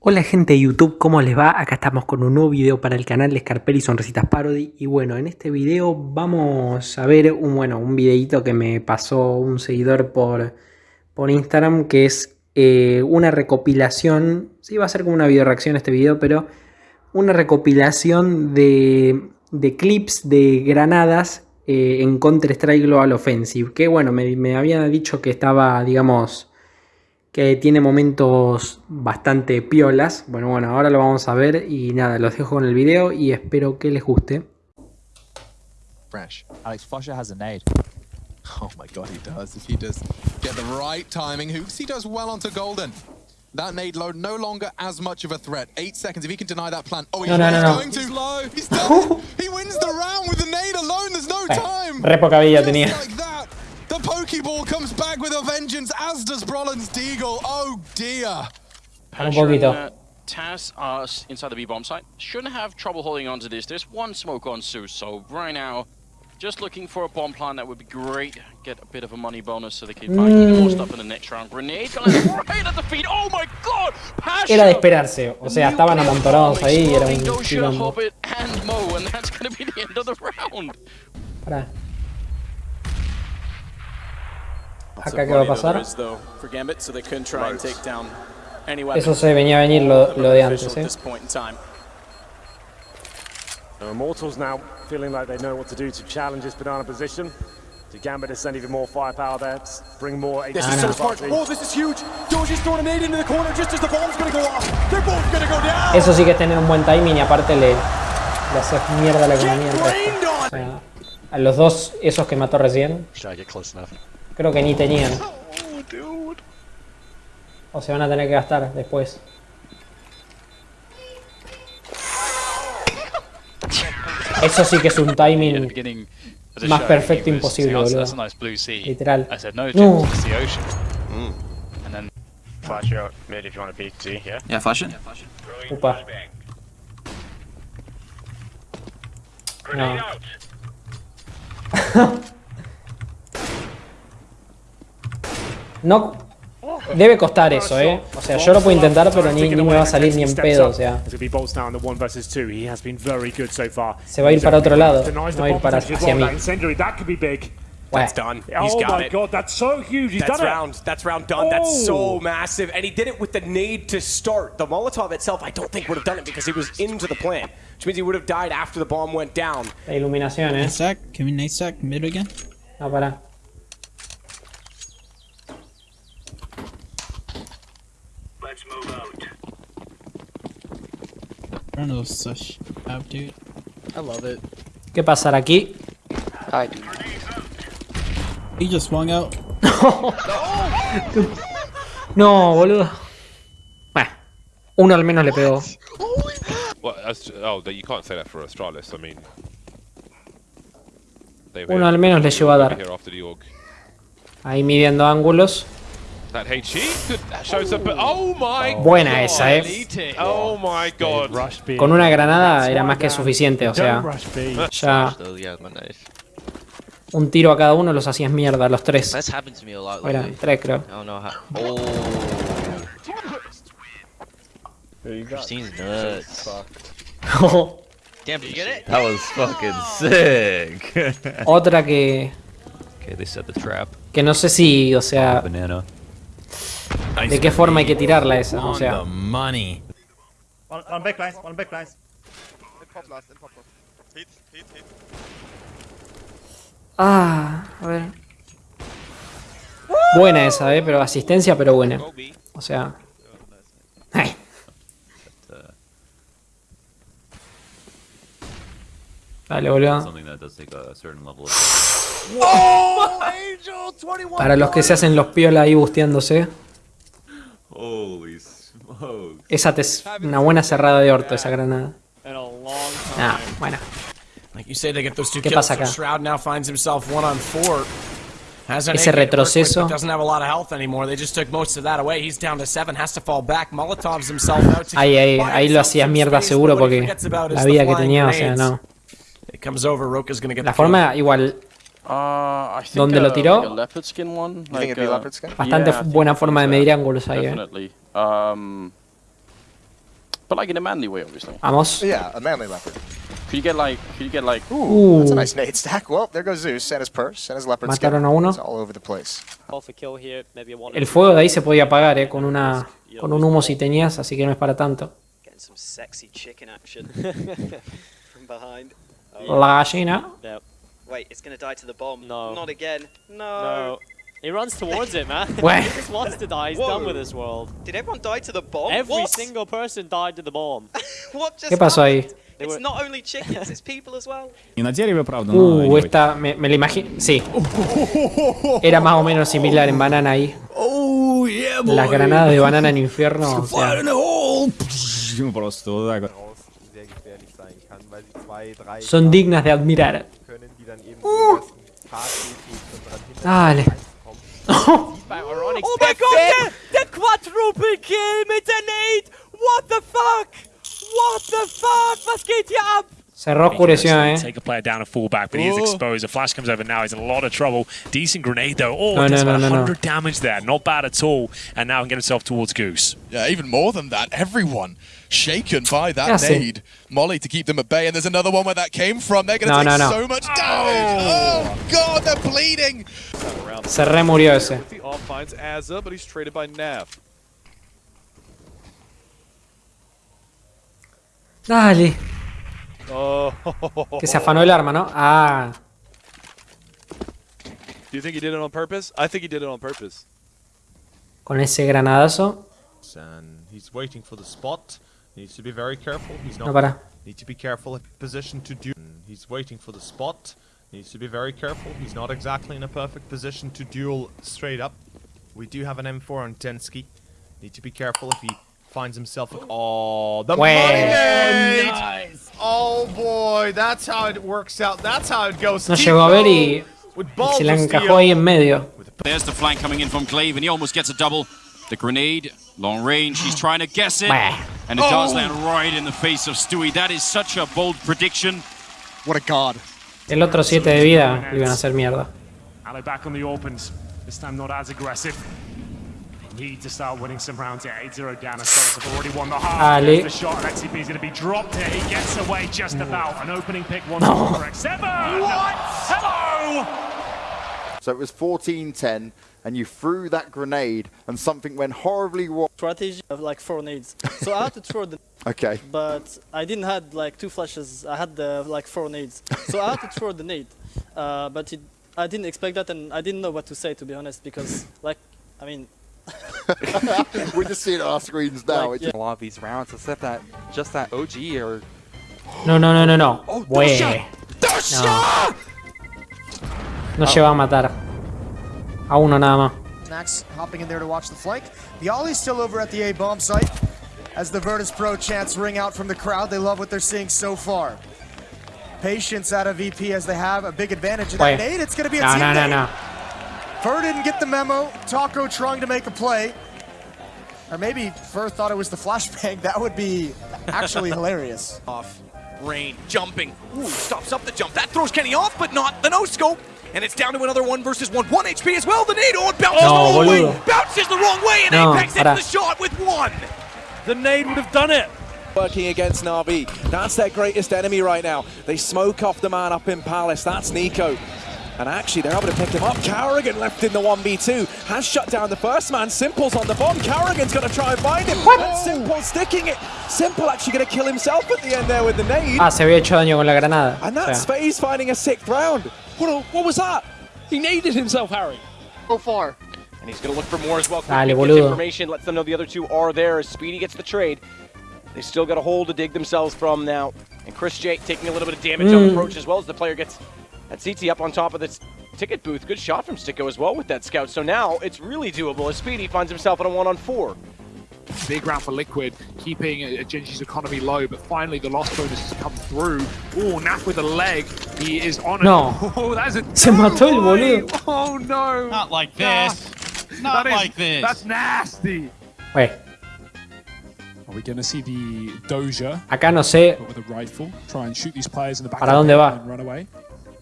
Hola gente de YouTube, ¿cómo les va? Acá estamos con un nuevo video para el canal de Scarpelli Sonrisitas Parody Y bueno, en este video vamos a ver un, bueno, un videito que me pasó un seguidor por, por Instagram Que es eh, una recopilación, sí va a ser como una video reacción este video Pero una recopilación de, de clips de granadas eh, en Counter-Strike Global Offensive Que bueno, me, me había dicho que estaba, digamos que tiene momentos bastante piolas. Bueno, bueno, ahora lo vamos a ver y nada, los dejo con el video y espero que les guste. Fresh. Alex Fosher has a nade. Oh my god, he does. If he does get the right timing, Hooks, he does well onto Golden. That nade load no longer as much of a threat. Eight seconds, if he can deny that plan. Oh, he's, no, no, no, no. going to. low. He's done He wins the round with the nade alone. There's no time. Re poca vida tenía. Like that. The Pokeball comes back with a vengeance, as does Brolin's Deagle. Oh dear. Un poquito. Uh, Taz are inside the B-bomb site. Shouldn't have trouble holding on to this. There's one smoke on Zeus, so right now, just looking for a bomb plan that would be great. Get a bit of a money bonus so they can buy mm. even more stuff in the next round. Grenade right at the feet. Oh my god! Pasha. Era de esperarse. O sea, estaban amontonados ahí y era un quilombo. And Mo, and that's going to be the end of the round. Pará. Acá qué va a pasar. Eso se venía a venir lo, lo de antes, ¿eh? Immortals now feeling like they know what to do to challenge this banana position. To Gambit to send even more firepower there, bring more This is so smart. Oh, this is huge. Doji's throwing a nade into the corner just as the bomb's going to go off. They're both going to go down. Eso sí que es tener un buen timing y aparte le, le hace mierda la economía. O sea, a los dos esos que mató recién. Creo que ni tenían. O se van a tener que gastar después. Eso sí que es un timing más perfecto imposible, boludo. Literal. No. Yeah, flash it. Upa. No. No... Debe costar eso, eh. O sea, yo lo puedo intentar, pero ni, ni me va a salir ni en pedo, o sea. Se va a ir para otro lado, no va a ir para hacia mí. That's done. He's oh got my it. god, that's so huge. He's that's done round. it. That's round done. Oh. That's so massive. And he did it with the nade to start. The Molotov itself, I don't think would have done it because he was into the plant. Which means he would have died after the bomb went down. La iluminación, eh. Nade stack. Can we nade stack mid again? No, para. Run such out, dude. I love it. ¿Qué pasará aquí? I do. He just swung out. no, boludo. Bueno, uno al menos le pegó. Well, oh, you can't say that for Astralis. I mean, uno al menos le llevó a dar. Ahí midiendo ángulos. That. Oh my Buena esa, eh. Oh my god. Con una granada era más que suficiente, o sea. Ya. Un tiro a cada uno los hacías mierda, los tres. Eran tres, creo. Sick. Otra que. Okay, they set the trap. Que no sé si, o sea. ¿De qué forma hay que tirarla esa? O sea. money. One, one back lines, one back lines. Ah, a ver. Buena esa, eh, pero asistencia, pero buena. O sea. Ay. Dale, boludo. Para los que se hacen los piola ahí busteándose. Esa es una buena cerrada de orto, esa granada. Ah, bueno. ¿Qué pasa acá? Ese retroceso. Ahí, ahí, ahí lo hacía mierda seguro porque la vida que tenía, o sea, no. La forma igual Uh, ¿Dónde lo tiró? Like, Bastante buena forma de medir ángulos ahí, eh. Um, But like in a manly way, obviously. Vamos. Yeah, a manly leopard. Could you get like, could you get like, Ooh, that's a Uh. nice nade stack. Well, there goes Zeus and his purse and his leopard skin. Mataron a uno. It's all over the place. El fuego de ahí se podía apagar, eh, con una con un humo si tenías, así que no es para tanto. Getting some sexy chicken action from behind. La gallina. Wait, it's gonna die to the bomb. No. Not again. No. No. He runs towards it, man. Well. he just wants to die. He's Whoa. done with this world. Did everyone die to the bomb? Every what? single person died to the bomb. what just ¿Qué pasó ahí? happened? It's not only chickens, it's people as well. И на дереве, правда, Uh, esta me, me la imagino. Sí. Era más o menos similar en banana ahí. Oh, yeah, boy. Las granadas de banana en infierno. o sea, Fire in the hole! Пш, Просто вот так вот. sehr gefährlich sein kann, weil sie zwei, drei son dignas de admirar. Ooh. Dale. oh, oh my god, The that quadruple kill mit der Nate! What the fuck? What the fuck? Was geht hier ab? Cerró oscureció, eh. Take a player down and fall back, but he is Oh. exposed. A flash comes over now. He's in a lot of trouble. Decent grenade though. Oh, No, does no, about no, no, no. 100 damage there. Not bad at all. And now can get himself towards Goose. Yeah, even more than that. Everyone shaken by that Yeah, see. nade. Molly to keep them at bay, and there's another one where that came from. They're going No, to take no, no. so much damage. Oh, God, they're bleeding. Se remurió ese. The off finds Azza, but he's traded by Nav. Dale. Oh. Que se afanó el arma, ¿no? Ah. Do you think he did it on purpose? I think he did it on purpose. Con ese granadazo. And he's waiting for the spot. Needs to be very careful. He's No, not. para. Need to be careful in position to do. He's waiting for the spot. Needs to be very careful. He's not exactly in a perfect position to duel straight up. We do have an M4 on Tensky. Need to be careful if he finds himself. A oh, the Well. money nade! Nice. Oh boy, that's how it works out. That's how it goes. No llegó a ver y, With se la encajó ahí en medio. There's the flank coming in from Glaive, and he almost gets a double. The grenade, long range, he's trying to guess it. And it does Oh. land right in the face of Stewie. That is such a bold prediction. What a god. El otro 7 de vida le iban a hacer mierda. Ally back on the opens. This time not as aggressive. Need to start winning some rounds here. 8-0 down. Astonis have already won the half. Ale. There's the shot. XCP is going to be dropped here. He gets away just about. An opening pick once No. more. Correct. Seven. What? Hello. So it was 14-10, and you threw that grenade, and something went horribly wrong. strategy of like four nades. So I had to throw the Okay. but I didn't had like two flashes. I had the like four nades. So I had to throw the nade. Uh, but it, I didn't expect that and I didn't know what to say to be honest because like I mean We're just seeing it on our screens now. Like, It's- A lot of these rounds, except that just that OG or No, no, no, no, no. Oh, Way. Dosha! No. No lleva a matar. A uno nada más. Max hopping in there to watch the flank. The Ollie's still over at the A bomb site as the Virtus Pro chants ring out from the crowd. They love what they're seeing so far. Patience out of VP as they have a big advantage of that nade. It's going to be a No, team no, no, nade. no. Fur didn't get the memo. Taco trying to make a play. Or maybe Fur thought it was the flashbang. That would be actually hilarious. Off. Rain jumping. Ooh, stops up the jump. That throws Kenny off, but not the no scope. And it's down to another one versus one. One HP as well. The nade. Oh, it bounces No, the wrong way. Bounces the wrong way, and No, Apex hits the shot with one. The nade would have done it. Working against Navi. That's their greatest enemy right now. They smoke off the man up in Palace. That's Nico. And actually, they're able to pick him up. Carrigan left in the 1v2. Has shut down the first man. Simple's on the bomb. Carrigan's going to try and find him. But Simple sticking it. Simple actually going to kill himself at the end there with the nade. Ah, se había hecho daño con la granada. And that's sea, FaZe finding a sixth round. What, what was that? He naded himself, Harry. So far. And he's going to look for more as well. Dale, boludo. information, lets them know the other two are there as Speedy gets the trade. They still got a hole to dig themselves from now. And Chris J taking a little bit of damage on Mm. approach as well as the player gets that CT up on top of this ticket booth. Good shot from Sticko as well with that scout. So now it's really doable as Speedy finds himself on a one on four. Big round for Liquid, keeping uh, Genji's economy low, but finally the lost bonus has come through. Oh, Naf with a leg. He is on it. No. Oh, that is a Se mató el boludo. Oh no! Not like Nah. this. Not That is- like this. That's nasty. Wait, Are we going to see the Doja acá no sé but with a rifle try and shoot these players in the back ¿Para of the dónde va? and run away?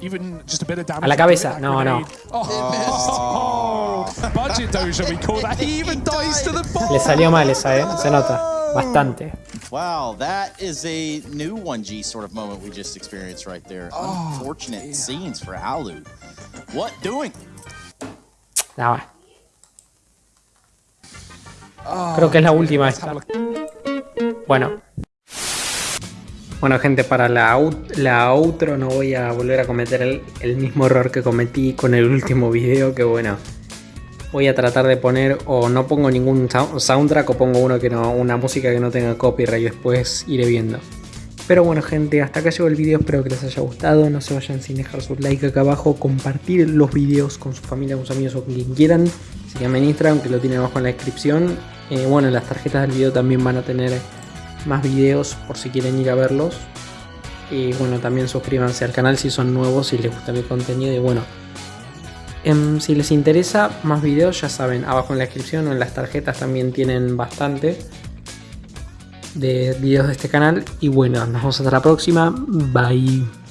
Even just a bit of damage. a la cabeza. No, no. Oh, budget Doja we call that. He even dies to the ball. Le salió mal esa, eh. Se nota. Bastante. Wow, that is a new 1G sort of moment we just experienced right there. Oh, Unfortunate scenes for Alu. What doing? Ya va. Creo que es la última esta. Bueno. Bueno gente, para la, out- la outro no voy a volver a cometer el, mismo error que cometí con el último video, que bueno. Voy a tratar de poner o no pongo ningún sou- soundtrack o pongo uno que no, una música que no tenga copyright después iré viendo. Pero bueno gente, hasta acá llegó el video, espero que les haya gustado, no se vayan sin dejar su like acá abajo, compartir los videos con su familia, con sus amigos o con quien quieran. Síganme en Instagram que lo tienen abajo en la descripción. Eh, bueno, en las tarjetas del video también van a tener más videos por si quieren ir a verlos. Y bueno, también suscríbanse al canal si son nuevos, si les gusta mi contenido. Y bueno, em, si les interesa más videos, ya saben, abajo en la descripción o en las tarjetas también tienen bastante de videos de este canal. Y bueno, nos vemos hasta la próxima. Bye.